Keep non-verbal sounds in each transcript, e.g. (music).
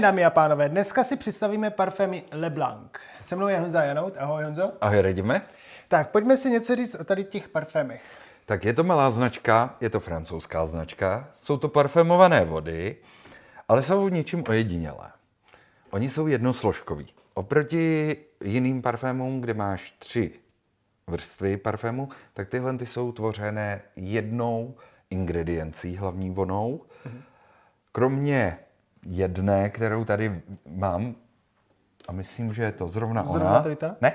den, dámy a pánové. Dneska si představíme parfémy Leblanc. Se mnou je Honza Janout. Ahoj, Honzo. Ahoj, radíme. Tak, pojďme si něco říct o tady těch parfémech. Tak je to malá značka, je to francouzská značka, jsou to parfémované vody, ale jsou něčím ojedinělé. Oni jsou jednosložkoví. Oproti jiným parfémům, kde máš tři vrstvy parfému, tak tyhle ty jsou tvořené jednou ingrediencí, hlavní vonou. Kromě jedné, kterou tady mám, a myslím, že je to zrovna, Zrovna ona. tady ta? Ne.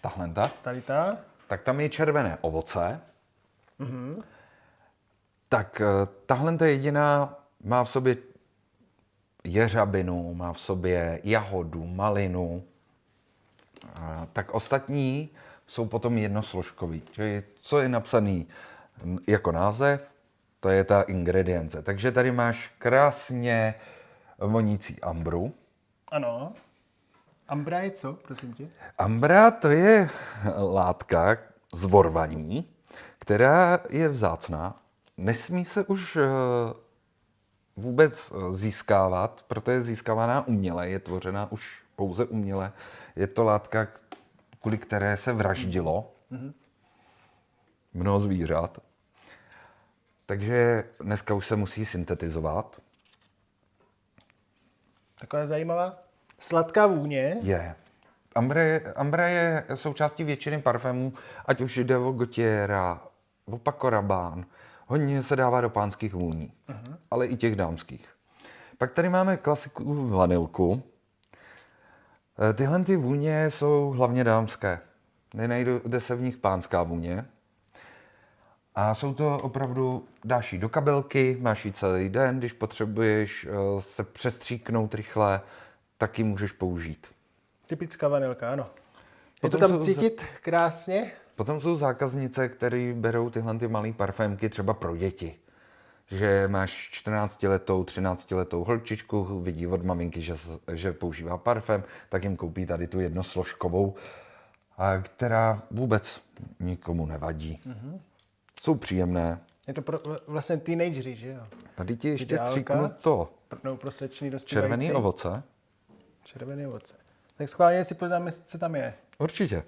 Tahle ta. Tady ta. Tak tam je červené ovoce. Tak eh, tahle ta jediná má v sobě jeřabinu, má v sobě jahodu, malinu. A tak ostatní jsou potom jednosložkový. Čili co je napsaný jako název, to je ta ingredience. Takže tady máš krásně vonící ambru. Ano. Ambra je co, prosím tě? Ambra to je látka z vorvaní, která je vzácná. Nesmí se už eh, vůbec eh, získávat, proto je získávaná uměle, je tvořena už pouze uměle. Je to látka, kvůli které se vraždilo mnoho zvířat. Takže dneska už se musí syntetizovat. Taková zajímavá. Sladká vůně. Je. Ambra je, Ambra je součástí většiny parfémů, ať už jde o Gautiera, o Paco Rabanne. Hodně se dává do pánských vůní, uh-huh. ale i těch dámských. Pak tady máme klasiku vanilku. Eh, Tyhle ty vůně jsou hlavně dámské. Nenajde se v nich pánská vůně. A jsou to opravdu, dáš ji do kabelky, máš ji celý den, když potřebuješ eh, se přestříknout rychle, tak ji můžeš použít. Typická vanilka, ano. Je to Potom tam jsou za- cítit krásně. Potom jsou zákaznice, které berou tyhle ty malé parfémky třeba pro děti. Že máš 14 letou, 13 letou holčičku, vidí od maminky, že, že používá parfém, tak jim koupí tady tu jednosložkovou, a která vůbec nikomu nevadí. Mm-hmm. Jsou příjemné. Je to pro, vlastně teenagery, že jo? Tady ti ještě Ideálka. stříknu to. Pro, pro slečný dospívající. Červený ovoce. Červený ovoce. Tak schválně si poznáme, co tam je. Určitě.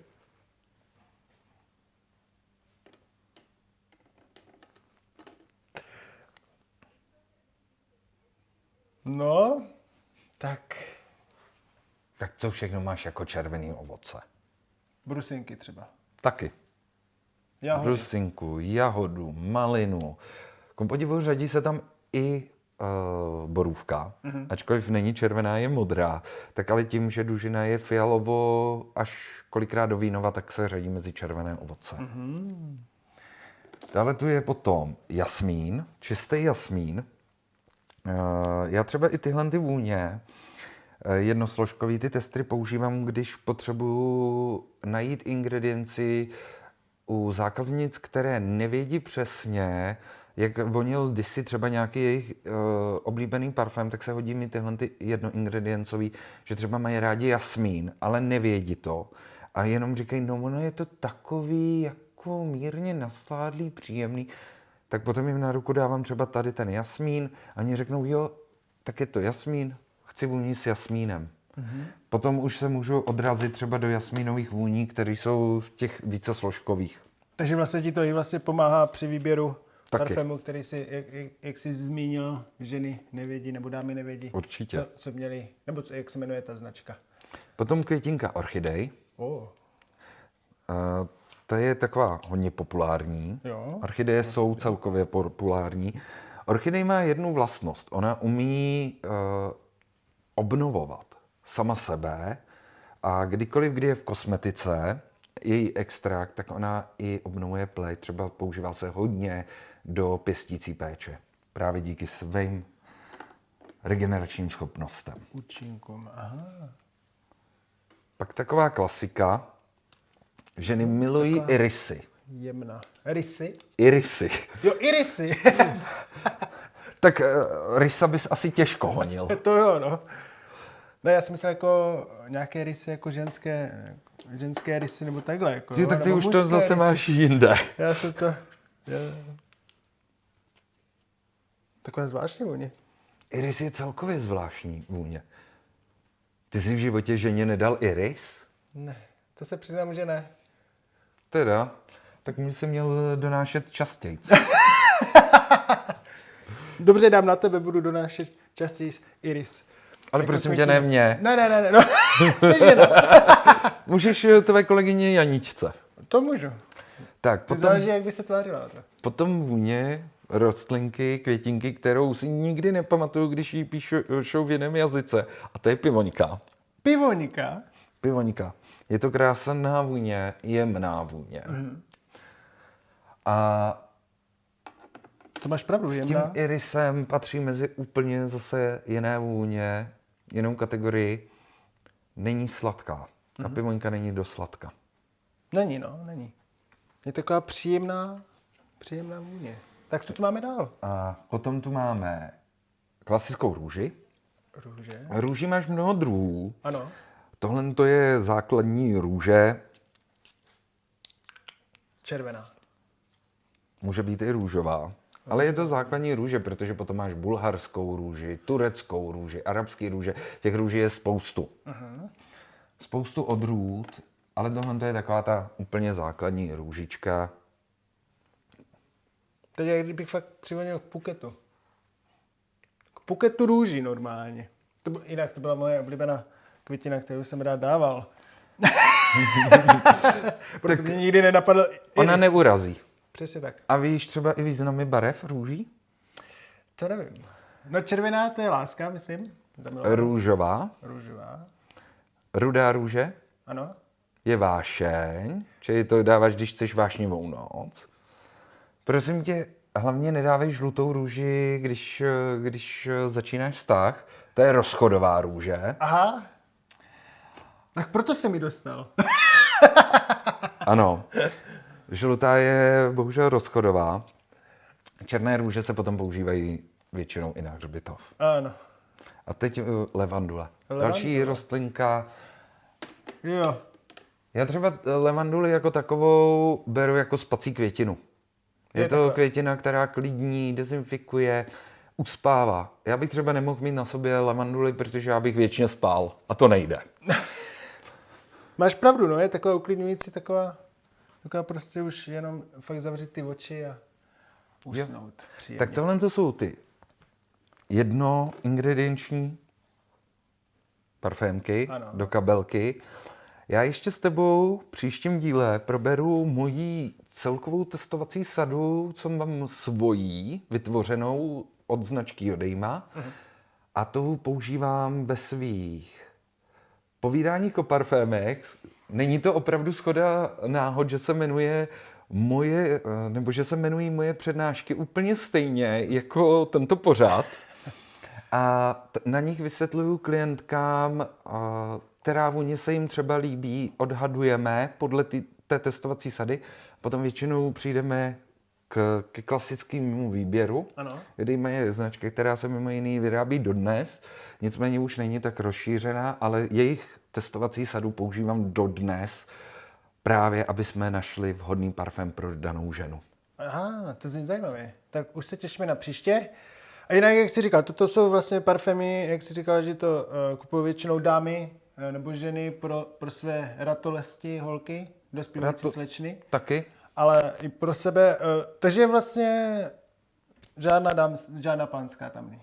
No, tak Tak co všechno máš jako červený ovoce? brusinky třeba. Taky. Jahody. brusinku, jahodu, malinu. Ku podivu řadí se tam i uh, borůvka, mm-hmm. ačkoliv není červená, je modrá. Tak ale tím, že dužina je fialovo až kolikrát do vínova, tak se řadí mezi červené ovoce. Mm-hmm. Dále tu je potom jasmín, čistý jasmín. Uh, já třeba i tyhle ty vůně eh, jednosložkový ty testy používám, když potřebuju najít ingredienci u zákaznic, které nevědí přesně, jak vonil kdysi třeba nějaký jejich uh, oblíbený parfém, tak se hodí mi tyhle ty jednoingrediencový, že třeba mají rádi jasmín, ale nevědí to. A jenom říkají, no ono je to takový jako mírně nasládlý, příjemný. Tak potom jim na ruku dávám třeba tady ten jasmín a oni řeknou, jo, tak je to jasmín, chci vůni s jasmínem. Mm-hmm. Potom už se můžu odrazit třeba do jasmínových vůní, které jsou v těch více složkových. Takže vlastně ti to i vlastně pomáhá při výběru Taky. parfému, který si, jak, jak, jsi zmínil, ženy nevědí nebo dámy nevědí. Určitě. Co, co měli, nebo co, jak se jmenuje ta značka. Potom květinka orchidej. Oh. Uh, ta je taková hodně populární. Jo. Orchideje jsou celkově populární. Orchidej má jednu vlastnost. Ona umí uh, obnovovat sama sebe a kdykoliv, kdy je v kosmetice, její extrakt, tak ona i obnovuje pleť. Třeba používá se hodně do pěstící péče. Právě díky svým regeneračním schopnostem. Účinkům, aha. Pak taková klasika. Ženy milují irisy. Jemná. Rysy? Irisy. Jo, irisy. (laughs) Tak uh, rysa bys asi těžko honil. (laughs) to jo, no. Ne, já jsem myslel jako nějaké rysy, jako ženské, ženské rysy nebo takhle. Jako, Ty, jo, tak ty už to zase rysy. máš jinde. Já jsem to... Já... Takové zvláštní vůně. Iris je celkově zvláštní vůně. Ty jsi v životě ženě nedal iris? Ne, to se přiznám, že ne. Teda, tak mi si měl donášet častěji. (laughs) Dobře, dám na tebe, budu donášet častěji iris. Ale Jako prosím tě, ne mě. Ne, ne, ne, ne, no. (laughs) (laughs) Můžeš eh, tvé kolegyně Janičce. To můžu. Tak, To potom, záleží, jak by se tvářila potom vůně rostlinky, květinky, kterou si nikdy nepamatuju, když ji píšou v jiném jazyce. A to je pivoňka. Pivonika. Pivoňka. Je to krásná vůně, jemná vůně. Mhm. A To máš pravdu, s tím jemná. irisem patří mezi úplně zase jiné vůně, jinou kategorii. Není sladká. Ta Mhm. pivoňka není dost sladká. Není, no, není. Je taková příjemná, příjemná vůně. Tak co tu máme dál? A potom tu máme klasickou růži. Růže. Růží máš mnoho druhů. Ano. Tohle to je základní růže, Červená. může být i růžová. Ale je to základní růže, protože potom máš bulharskou růži, tureckou růži, arabský růže. Těch růží je spoustu. Spoustu odrůd, ale tohle to je taková ta úplně základní růžička. Teď jak kdybych fakt přivonil k Puketu. K Puketu růží normálně. To byl, jinak to byla moje oblíbená květina, kterou jsem rád dával. (laughs) (laughs) Proto mě nikdy nenapadl iris. Ona neurazí. Přesně tak. A víš třeba i významy barev růží? To nevím. No červená to je láska, myslím. Růžová, Růžová. rudá růže Ano. je vášeň, čili to dáváš, když chceš vášnivou noc. Prosím tě, hlavně nedávej žlutou růži, když, když začínáš vztah. To je rozchodová růže. Aha. Tak proto jsem mi dostal. Ano. (laughs) Žlutá je bohužel rozchodová. Černé růže se potom používají většinou i na hřbitov. ano. A teď eh, levandule. Levandule. Další rostlinka. Jo. Já třeba eh, levanduli jako takovou beru jako spací květinu. Je, Je to taková- květina, která klidní, dezinfikuje, uspává. Já bych třeba nemohl mít na sobě levanduli, protože já bych věčně spál. A to nejde. (laughs) Máš pravdu, no, je taková uklidňující, taková, taková prostě už jenom fakt zavřít ty oči a usnout. Příjemně. Tak tohle to jsou ty jedno ingredienční parfémky Ano. do kabelky. Já ještě s tebou v příštím díle proberu moji celkovou testovací sadu, co mám svojí, vytvořenou od značky Odejma. A to používám ve svých povídáních o parfémech. Není to opravdu schoda náhod, že se jmenuje moje, eh, nebo že se jmenují moje přednášky úplně stejně jako tento pořád. A t- na nich vysvětluju klientkám, a, která vůně se jim třeba líbí, odhadujeme podle ty, té testovací sady. Potom většinou přijdeme k, ke klasickému výběru, Ano. kdy je značka, která se mimo jiný vyrábí dodnes, nicméně už není tak rozšířená, ale jejich testovací sadu používám dodnes, právě aby jsme našli vhodný parfém pro danou ženu. Aha, to zní zajímavě. Tak už se těšíme na příště. A jinak, jak jsi říkal, toto jsou vlastně parfémy, jak jsi říkal, že to uh, kupují většinou dámy uh, nebo ženy pro, pro své ratolesti, holky, dospívající Rato- slečny, Taky? ale i pro sebe. Uh, takže vlastně žádná, dám, žádná pánská tam není.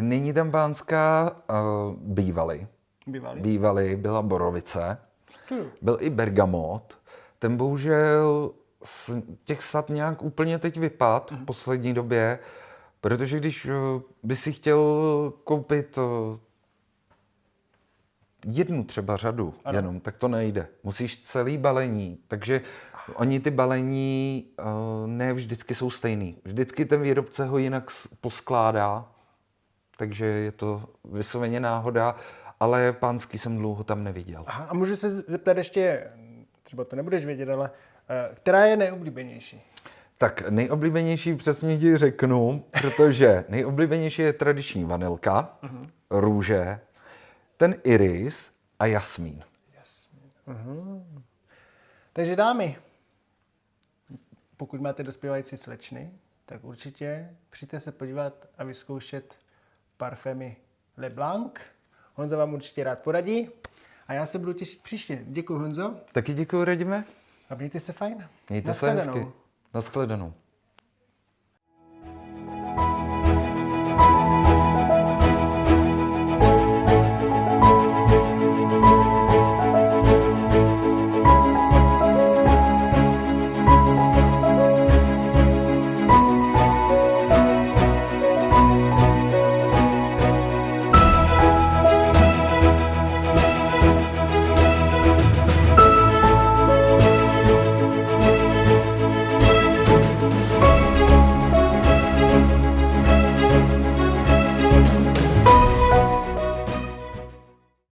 Nyní tam pánská uh, bývaly. Bývalý. Bývaly, byla borovice, Tu. byl i bergamot. Ten bohužel z těch sad nějak úplně teď vypad v poslední době, protože když eh, by si chtěl koupit eh, jednu třeba řadu ano. jenom, tak to nejde. Musíš celý balení, takže oni ty balení eh, ne vždycky jsou stejný. Vždycky ten výrobce ho jinak poskládá, takže je to vysloveně náhoda, ale pánský jsem dlouho tam neviděl. Aha, a můžu se zeptat ještě, třeba to nebudeš vědět, ale uh, která je nejoblíbenější? Tak nejoblíbenější přesně ti řeknu, protože (laughs) nejoblíbenější je tradiční vanilka, růže, ten iris a jasmín. Takže dámy, pokud máte dospívající slečny, tak určitě přijďte se podívat a vyzkoušet parfémy Le Blanc. Honza vám určitě rád poradí. A já se budu těšit příště. Děkuji Honzo Taky děkuji, Radime. a mějte se fajn. Mějte se hezky. Naschledanou.